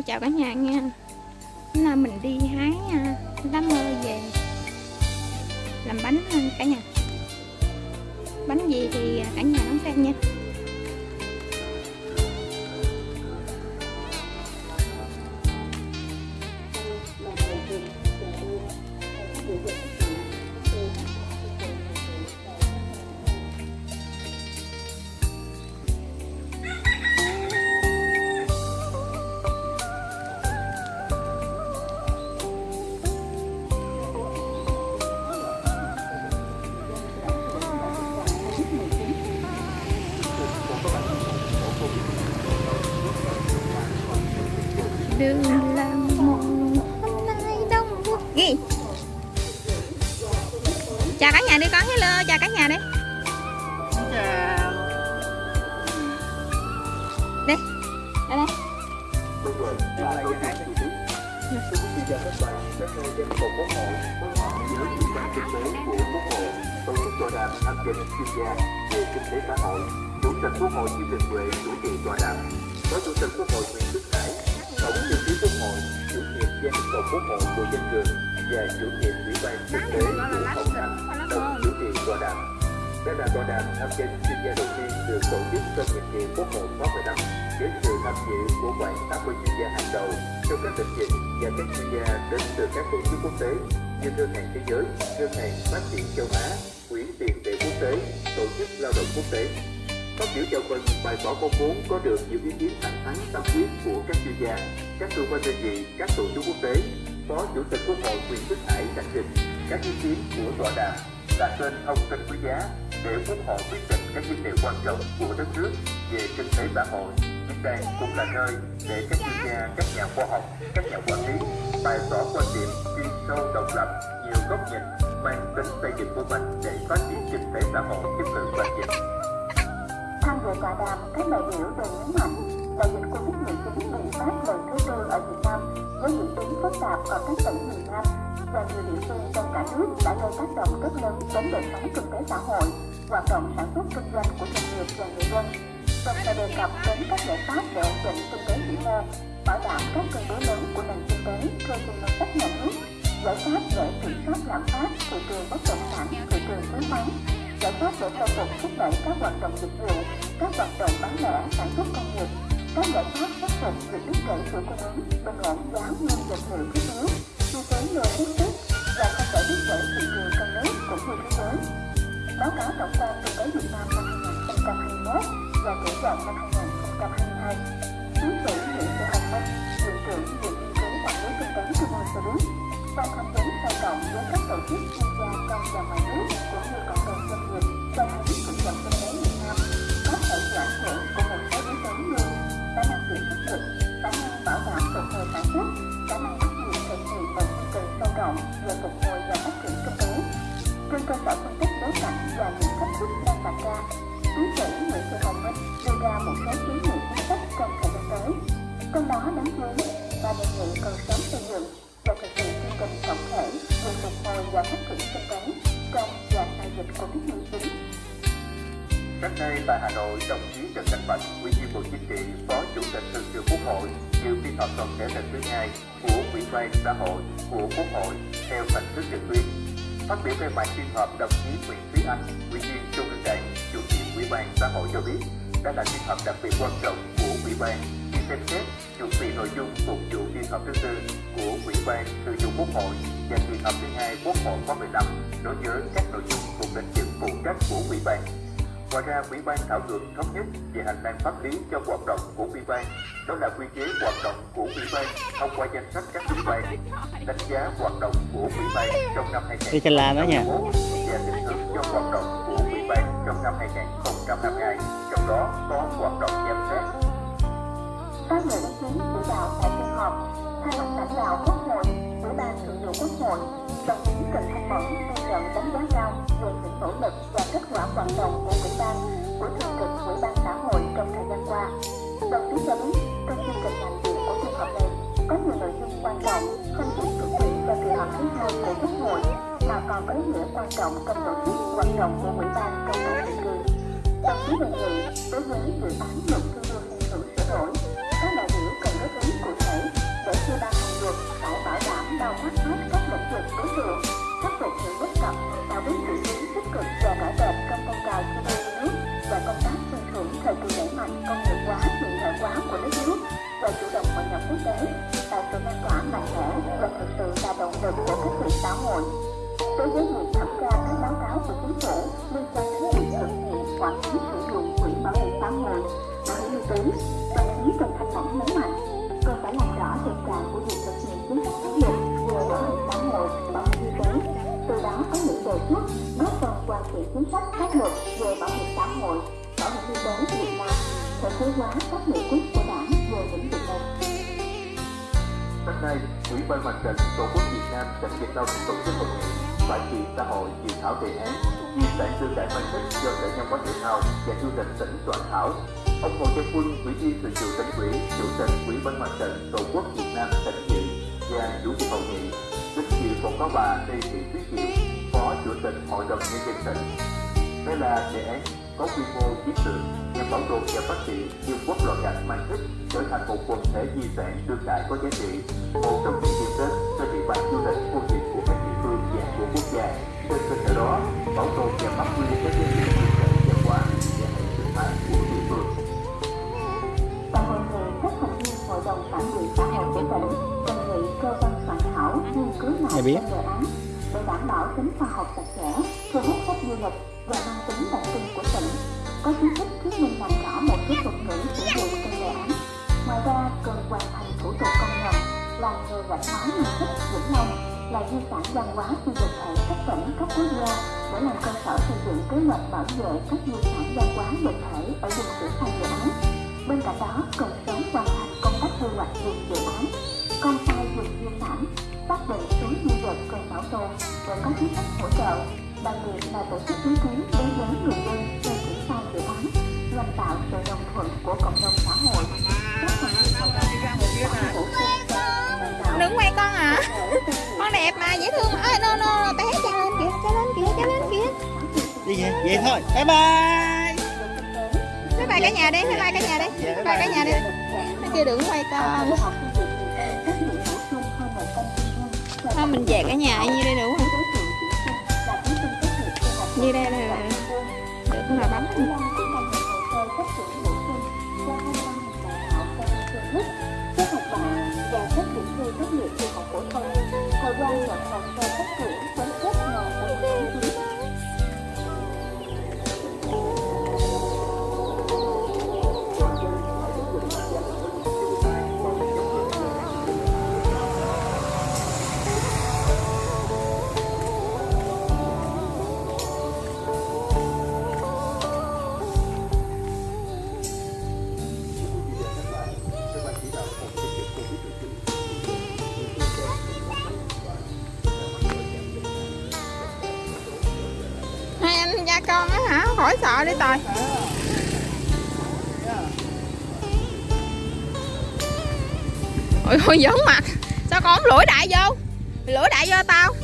Hello chào cả nhà nha. Hôm nay mình đi hái à, lá mơ về. Làm bánh à, cả nhà. Bánh gì thì à, cả nhà đón xem nha. Gia về kinh tế xã hội chủ tịch quốc hội Chiêm Đình Huệ chủ trì tọa đàm. Phó chủ tịch quốc hội Nguyễn Đức Hải tổng thư ký quốc hội chủ nhiệm văn phòng quốc hội Bùi Danh Cường và chủ nhiệm ủy ban kinh tế Nguyễn Hồng Anh đồng chủ trì tọa đàm. Đây là tọa đàm tham gia chuyên gia đầu tiên được tổ chức trong nhiệm kỳ quốc hội khóa 15 với sự tham dự của khoảng 80 chuyên gia hàng đầu trong các lĩnh vực và các chuyên gia đến từ các tổ chức quốc tế như ngân hàng thế giới, ngân hàng phát triển châu Á, tế, tổ chức lao động quốc tế. Phát biểu chào mừng bài tỏ mong muốn có được những ý kiến thẳng thắn tâm huyết của các chuyên gia, các cơ quan đơn vị, các tổ chức quốc tế. Phó Chủ tịch Quốc hội Nguyễn Đức Hải khẳng định các ý kiến của tọa đàm là kênh thông tin quý giá để Quốc hội quyết định các vấn đề quan trọng của đất nước về kinh tế xã hội. Diễn đây cũng là nơi để các chuyên gia, các nhà khoa học, các nhà quản lý bày tỏ quan điểm chuyên sâu độc lập, nhiều góc nhìn, mang tính xây dựng của mình để phát triển kinh tế xã hội chất lượng bền vững. Tham dự tọa đàm, các đại biểu đều nhấn mạnh đại dịch Covid-19 bùng phát lần thứ tư ở Việt Nam với diễn biến phức tạp ở các tỉnh miền Nam và nhiều địa phương trong cả nước đã gây tác động rất lớn đến đời sống kinh tế xã hội, hoạt động sản xuất kinh doanh của doanh nghiệp và người dân. Đồng thời đề cập đến các giải pháp để ổn định kinh tế vĩ mô, bảo đảm các cân đối lớn của nền kinh tế thu từ ngân sách nhà nước, giải pháp để kiểm soát lạm phát, thị trường bất động sản, thị trường chứng khoán, giải pháp để khôi phục thúc đẩy các hoạt động dịch vụ, các hoạt động bán lẻ, sản xuất công nghiệp, các giải pháp khắc phục việc đứt gãy chuỗi cung ứng, bình ổn giá nguyên vật liệu thiết yếu, chi phí logistics và không để đứt gãy thị trường trong nước cũng như thế giới. Báo cáo tổng quan kinh tế Việt Nam năm 2021 và triển vọng năm 2022. Tiến sĩ Nguyễn Thị Hồng Minh, Viện trưởng Viện Nghiên cứu Quản lý Kinh tế Trung ương cho biết, và tham vấn sâu rộng với các tổ chức chuyên gia trong và ngoài nước cũng như cộng đồng doanh nghiệp trong thấy thị trường kinh tế Việt Nam có thể chịu ảnh hưởng của một số yếu tố như khả năng kiểm soát cực, khả năng bảo đảm phục hồi sản xuất, khả năng bắt nhịp thực hiện và duy trì sâu rộng về phục hồi và phát triển kinh tế. Trên cơ sở phân tích bối cảnh và những thách thức đang đặt ra, tiến sĩ Nguyễn Thị Hồng Minh đưa ra một số kiến nghị chính sách trong thời gian tới. Trong đó đáng chú ý và đề nghị cần sớm xây dựng phát triển kinh tế trong và sau dịch Covid-19. Sáng nay tại Hà Nội, đồng chí Trần Thanh Bạch, Ủy viên Bộ Chính trị, Phó Chủ tịch Thường trực Quốc hội, dự phiên họp toàn thể lần thứ hai của Ủy ban xã hội của Quốc hội theo hình thức trực tuyến. Phát biểu khai mạc phiên họp, đồng chí Nguyễn Thúy Anh, Ủy viên Trung ương Đảng, Chủ nhiệm Ủy ban xã hội cho biết, đây là phiên họp đặc biệt quan trọng của Ủy ban xem xét chuẩn bị nội dung phục vụ phiên họp thứ tư của Ủy ban Thường vụ Quốc hội và kỳ họp thứ hai Quốc hội khóa 15 đối với các nội dung thuộc lĩnh vực phụ trách của Ủy ban. Ngoài ra, Ủy ban thảo luận thống nhất về hành lang pháp lý cho hoạt động của Ủy ban, đó là quy chế hoạt động của Ủy ban thông qua danh sách các ủy ban, đánh giá hoạt động của Ủy ban trong năm Đi trên làm đó nha. 2021 và định hướng cho hoạt động của Ủy ban trong năm 2022, trong đó có hoạt động giám sát, Phát biểu ý kiến chỉ đạo tại phiên họp, thay mặt lãnh đạo Quốc hội, Ủy ban Thường vụ Quốc hội, đồng chí Trần Thanh Mẫn ghi nhận đánh giá cao về những nỗ lực và kết quả hoạt động của Ủy ban, của Thường trực Ủy ban xã hội trong thời gian qua. Đồng chí cho biết, trong chương trình làm việc của phiên họp này có nhiều nội dung quan trọng không chỉ chuẩn bị cho kỳ họp thứ hai của Quốc hội mà còn có ý nghĩa quan trọng trong tổ chức hoạt động của Ủy ban trong năm nhiệm kỳ. Đồng chí đề nghị đối với dự án luật đảm bao hết các lĩnh vực đối tượng, khắc phục những bất cập, tạo bước chuyển biến tích cực và rõ rệt trong phong trào thi đua nước và công tác khen thưởng thời kỳ đẩy mạnh công nghiệp hóa, hiện đại hóa của đất nước và chủ động hội nhập quốc tế, tạo sự lan tỏa mạnh mẽ và thực sự là động lực của các triển xã hội. Đối với việc thẩm tra các báo cáo của chính phủ liên quan đến việc thực hiện quản lý sử dụng quỹ bảo hiểm xã hội, bảo hiểm y tế, đồng chí Trần Thanh Mẫn nhấn mạnh cần phải làm rõ thực trạng của việc thực hiện chính sách pháp luật xã hội, bảo hiểm y tế, từ đó có những đề xuất góp phần hoàn thiện chính sách pháp luật về bảo hiểm xã hội, bảo hiểm y tế Việt Nam, thể chế hóa các nghị quyết của Đảng về lĩnh vực này. Hôm nay, Ủy ban Mặt trận Tổ quốc Việt Nam tỉnh Việt Đông tổ chức hội nghị phải trị xã hội dự thảo đề án Giải sư đại phân tích do Sở Văn hóa Thể thao và Du lịch tỉnh soạn thảo. Ông Hồ Văn Quân, Ủy viên Thường trực tỉnh ủy, Chủ tịch Ủy ban Mặt trận Tổ quốc Việt Nam tỉnh dự và chủ tịch hội nghị. Đến dự còn có bà Lê Thị Tuyết Diệu, Phó Chủ tịch Hội đồng Nhân dân tỉnh. Đây là đề án có quy mô chiến lược nhằm bảo tồn và phát triển vương quốc loài gạch mang thích trở thành một quần thể di sản đương đại có giá trị, một trong những điểm đến cho địa bàn du lịch khu vực của các địa phương và của quốc gia. Trên cơ sở đó, bảo tồn và phát huy các giá này biết. đề án để đảm bảo tính khoa học chặt chẽ, thu hút khách du lịch và mang tính đặc trưng của tỉnh. Có chính sách thuyết minh làm rõ một số thuật ngữ sử dụng trong đề án. Ngoài ra, cần hoàn thành thủ tục công nhận là nghề gạch hóa mang thức Vĩnh Long là di sản văn hóa phi vật thể cấp tỉnh cấp quốc gia để làm cơ sở xây dựng kế hoạch bảo vệ các di sản văn hóa vật thể ở vùng triển khai dự án. Bên cạnh đó, cần sớm hoàn thành công tác quy hoạch vùng dự án, công khai vùng di sản, xác định có chính sách hỗ trợ, đặc biệt là tổ chức ý kiến đối với người dân về triển khai dự án, nhằm tạo sự đồng thuận của cộng đồng xã hội. Đừng quay con hiện con đẹp mà dễ thương ơi no no té cha lên kìa cha lên kìa cha lên kìa Đi vậy, vậy thôi. Bye bye. bye bye cả nhà đi bye bye cả nhà đi. Dạ, bye bye cả nhà đi. Nó kêu đừng quay con. Thôi mình về cả nhà như đây đủ. không như đây là được là bấm con á hả? Khỏi sợ đi tòi ôi ôi, giỡn mặt sao con không lủi đại vô? Lủi đại vô tao.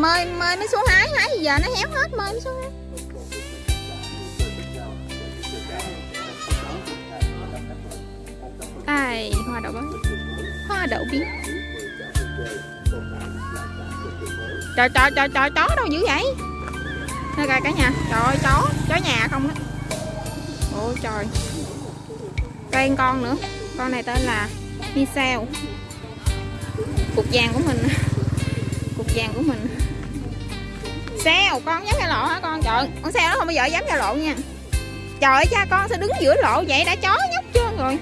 Mơi mơi nó xuống hái hái giờ nó héo hết, mơi nó xuống hái. Ai, hoa đậu bến hoa đậu biến. Trời trời trời trời, chó đâu dữ vậy? Nè coi cả nhà. Trời ơi, chó chó nhà không á. Ôi trời. Cây con nữa. Con này tên là Michelle. Cục vàng của mình. Cục vàng của mình. Xeo con dám ra lộ hả con? Trời con xeo nó không bao giờ dám ra lộ nha. Trời ơi cha con sao đứng giữa lộ vậy đã chó nhóc chưa rồi.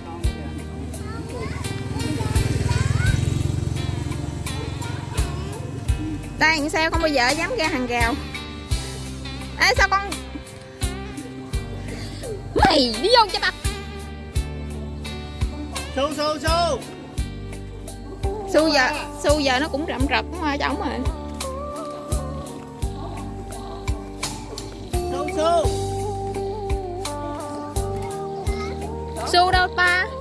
Đây con xeo không bao giờ dám ra hàng rào. Ê sao con Mày đi vô cho mặt Su su su. Su giờ Su giờ nó cũng rậm rập hoa trống rồi su. Su đâu ta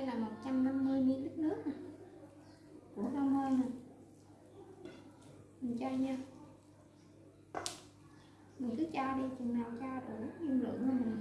đây là 150 ml nước nè. Của đông hơi nè. Mình cho nha. Mình cứ cho đi, chừng nào cho đủ dung lượng của mình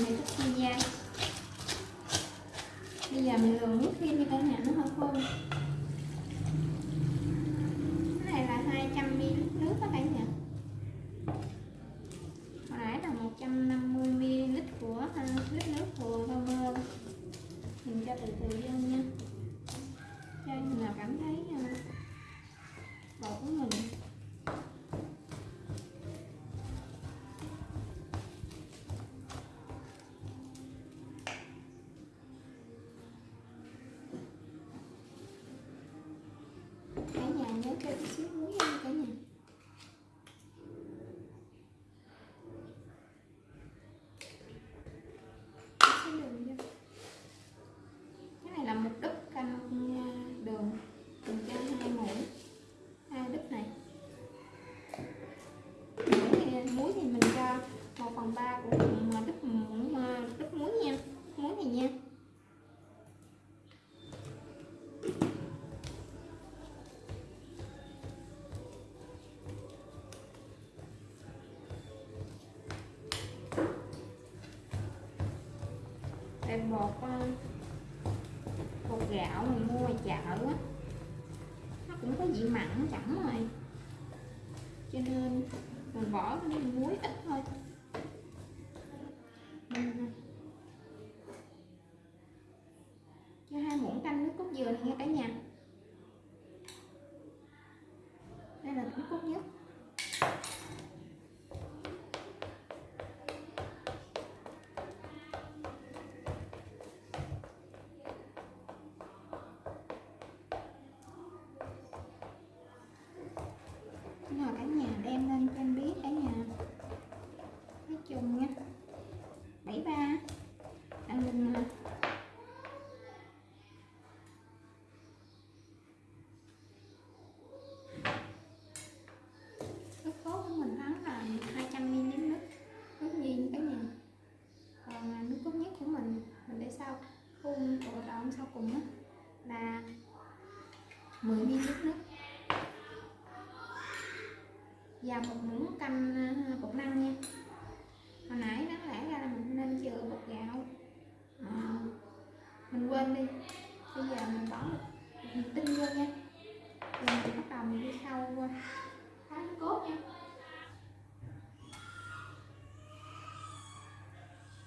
này rất chi nha bây giờ mình luồn nước thêm như cả này nó hơi khô. gạo mình mua ngoài chợ á, nó cũng có vị mặn chẳng rồi. Cho nên mình bỏ cái muối ít thôi. là một muỗng canh ờ, bột năng nha. Hồi nãy đáng lẽ ra là mình nên chừa bột gạo. À, mình quên đi. Bây giờ mình bỏ mình tinh vô nha. Rồi mình bắt đầu mình đi khâu thái cốt nha.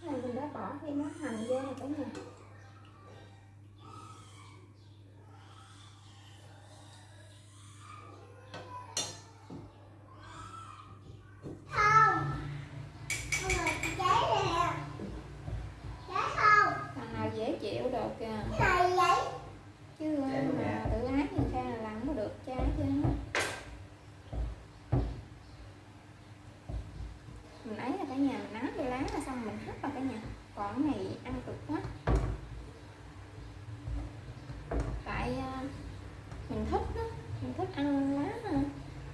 Cái này mình đã bỏ thêm món hành vô rồi cả nhà. Quả còn này ăn cực quá. Tại à, mình thích đó mình thích ăn lá à,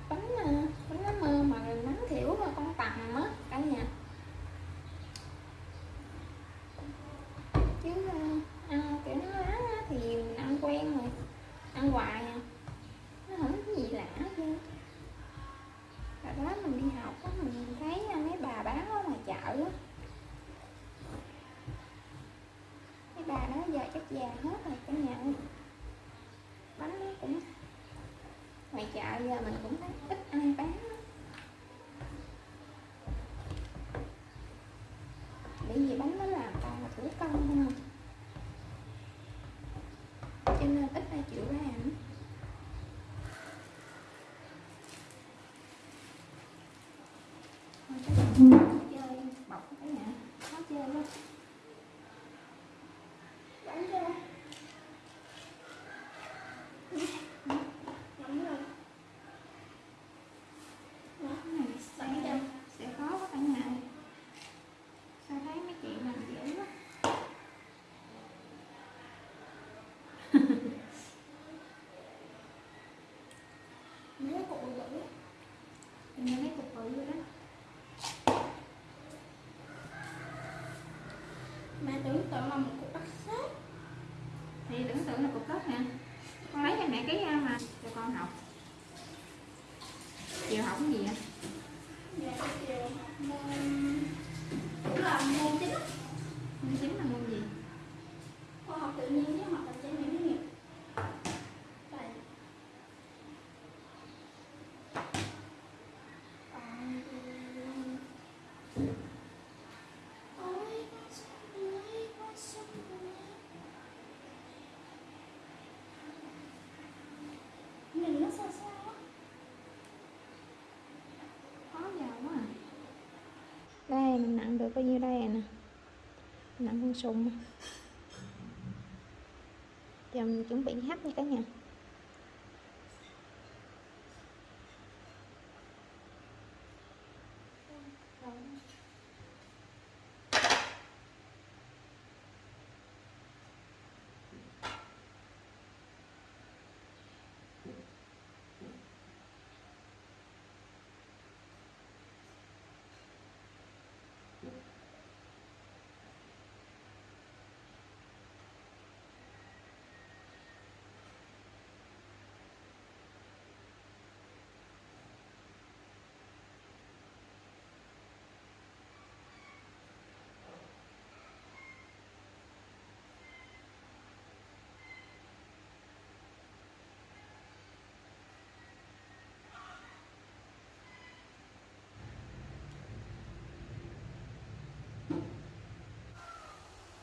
bánh à, bánh lá mơ mà nắng thiểu mà con tằm á cả nhà chứ à, ăn kiểu nó lá á thì mình ăn quen rồi ăn hoài à nó không có gì lạ hết trơn Hồi đó mình đi học á mình thấy à, mấy bà bán ở ngoài chợ á mấy bà đó giờ chắc già hết rồi cả nhà ơi bánh nó cũng ngoài chợ giờ mình cũng thấy ít ai bán bởi vì bánh nó làm toàn là thủ công không? Cho nên ít ai chịu ra nữa. You chắc là chơi bọc cái nhà khó chơi lắm cái này sẽ sẽ khó quá cả nhà ơi. sao thấy mấy chị làm dễ quá mấy cục bự bự hình như mấy cục bự rồi đó Mẹ tưởng tượng là một cục đất sét thì tưởng tượng là cục đất nè con lấy cho mẹ cái à, mà cho con học. Chiều học cái gì vậy? Dạ chiều học môn Cũng là môn chính môn chính là môn gì? Khoa học tự nhiên với học hành trải nghiệm nghiệp. Đây. Còn Ôi, con sông ơi, con sông ơi. Nhìn nó sao sao á khó giờ quá à. đây mình nặng được bao nhiêu đây nè. Nặng con sùng. Chồng mình chuẩn bị hấp nha cả nhà.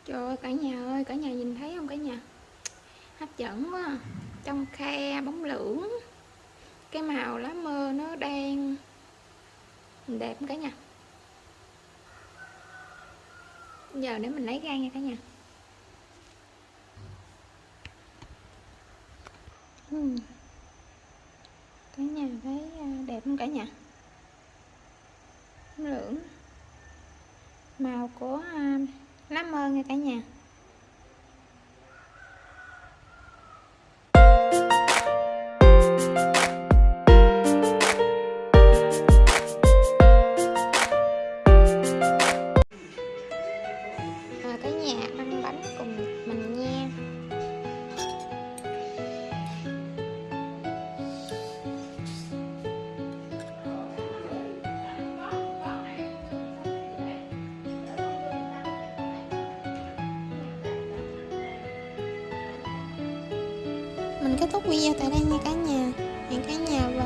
Trời ơi cả nhà ơi, cả nhà nhìn thấy không cả nhà? Hấp dẫn quá à. Trong khe bóng lưỡng Cái màu lá mơ nó đen Đẹp cả nhà? Giờ để mình lấy ra nha cả nhà. Ừm. Cả nhà thấy à, đẹp không cả nhà? Bóng lưỡng Màu của à, à, lá mơ nha cả nhà. Video tại đây nha cả nhà. Hẹn cả nhà vào